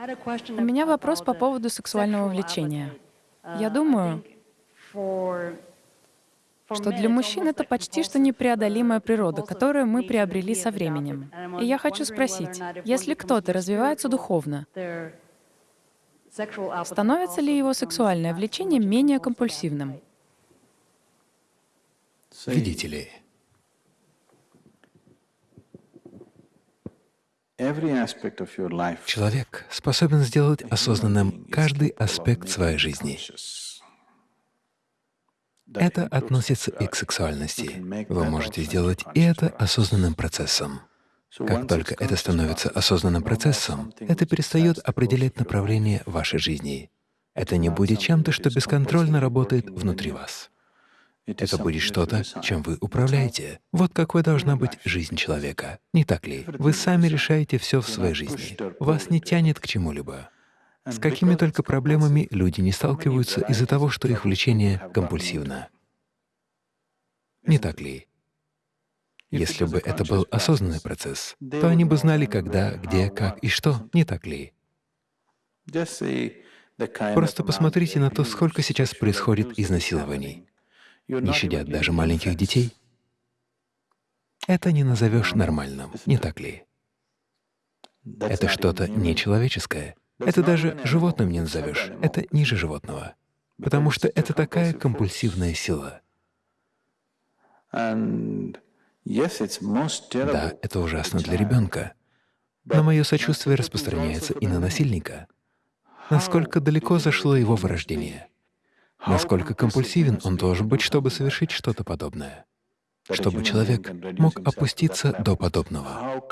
У меня вопрос по поводу сексуального влечения. Я думаю, что для мужчин это почти что непреодолимая природа, которую мы приобрели со временем. И я хочу спросить, если кто-то развивается духовно, становится ли его сексуальное влечение менее компульсивным? Видите ли, Человек способен сделать осознанным каждый аспект своей жизни. Это относится и к сексуальности. Вы можете сделать и это осознанным процессом. Как только это становится осознанным процессом, это перестает определять направление вашей жизни. Это не будет чем-то, что бесконтрольно работает внутри вас. Это будет что-то, чем вы управляете. Вот какой должна быть жизнь человека. Не так ли? Вы сами решаете все в своей жизни. Вас не тянет к чему-либо. С какими только проблемами люди не сталкиваются из-за того, что их влечение компульсивно. Не так ли? Если бы это был осознанный процесс, то они бы знали, когда, где, как и что, не так ли? Просто посмотрите на то, сколько сейчас происходит изнасилований не щадят даже маленьких детей, это не назовешь нормальным, не так ли? Это что-то нечеловеческое. Это даже животным не назовешь, это ниже животного, потому что это такая компульсивная сила. Да, это ужасно для ребенка, но мое сочувствие распространяется и на насильника. Насколько далеко зашло его вырождение? Насколько компульсивен он должен быть, чтобы совершить что-то подобное, чтобы человек мог опуститься до подобного.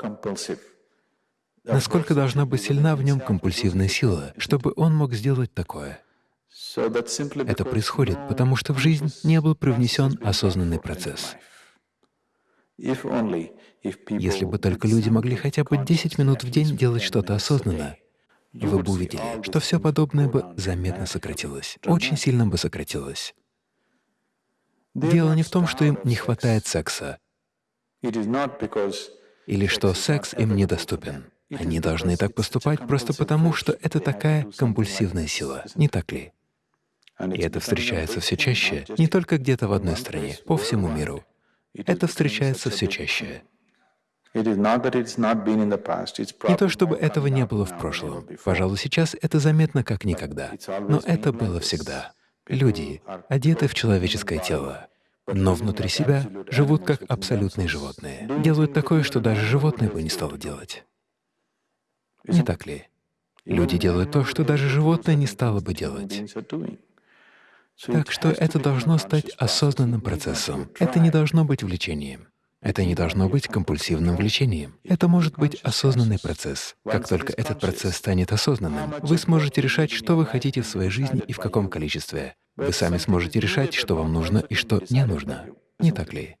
Насколько должна быть сильна в нем компульсивная сила, чтобы он мог сделать такое. Это происходит, потому что в жизнь не был привнесен осознанный процесс. Если бы только люди могли хотя бы 10 минут в день делать что-то осознанно, вы бы увидели, что все подобное бы заметно сократилось, очень сильно бы сократилось. Дело не в том, что им не хватает секса, или что секс им недоступен. Они должны так поступать просто потому, что это такая компульсивная сила, не так ли? И это встречается все чаще, не только где-то в одной стране, по всему миру. Это встречается все чаще. Не то чтобы этого не было в прошлом. Пожалуй, сейчас это заметно как никогда. Но это было всегда. Люди одеты в человеческое тело, но внутри себя живут как абсолютные животные. Делают такое, что даже животное бы не стало делать. Не так ли? Люди делают то, что даже животное не стало бы делать. Так что это должно стать осознанным процессом. Это не должно быть влечением. Это не должно быть компульсивным влечением. Это может быть осознанный процесс. Как только этот процесс станет осознанным, вы сможете решать, что вы хотите в своей жизни и в каком количестве. Вы сами сможете решать, что вам нужно и что не нужно. Не так ли?